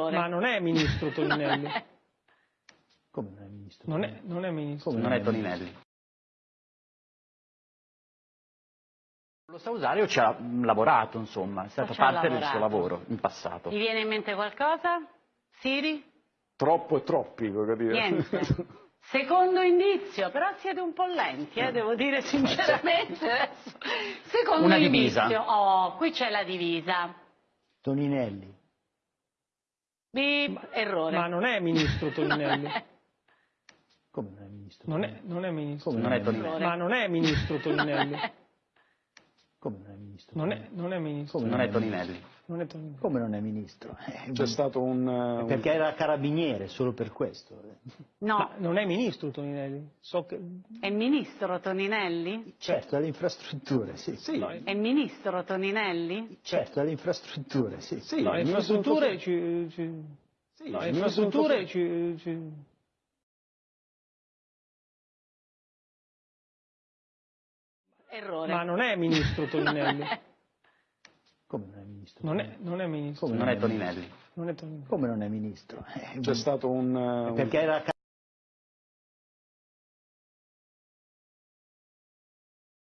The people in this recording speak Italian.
Ma non è ministro Toninelli. Come non è ministro? Non è, non è ministro. Come Non è Toninelli. Lo sa usare o ci ha lavorato, insomma, è ha parte del suo lavoro in passato. Gli viene in mente qualcosa? Siri? Troppo e troppi, voglio dire. Niente. Secondo indizio, però siete un po' lenti, eh, devo dire sinceramente. Secondo Una divisa. indizio. Oh, qui c'è la divisa. Toninelli. Bip, errore. Ma non è ministro Toninelli. Non è. Come non è ministro? Non è, non è ministro. Come Non è Toninelli. Ma non è ministro Toninelli. Non è ministro? Non è, non è ministro. Come Non è Toninelli. Non è Toninelli. Come non è ministro? Eh, C'è stato un... eh, un- Perché era carabiniere, solo per questo. No, Ma non è ministro Toninelli. So che... è ministro Toninelli? Certo, alle infrastrutture, sì. Sì, No, È ministro Toninelli? Certo, alle infrastrutture, sì. sì, No, infrastrutture ci... ci... sì, No, infrastrutture ci... ci... Errore. Ma non è ministro Toninelli. Come non è ministro? Non è, non è ministro. Come Non è Toninelli. Non è Toninelli. Come non è ministro? Eh, C'è stato un... eh, un- Perché era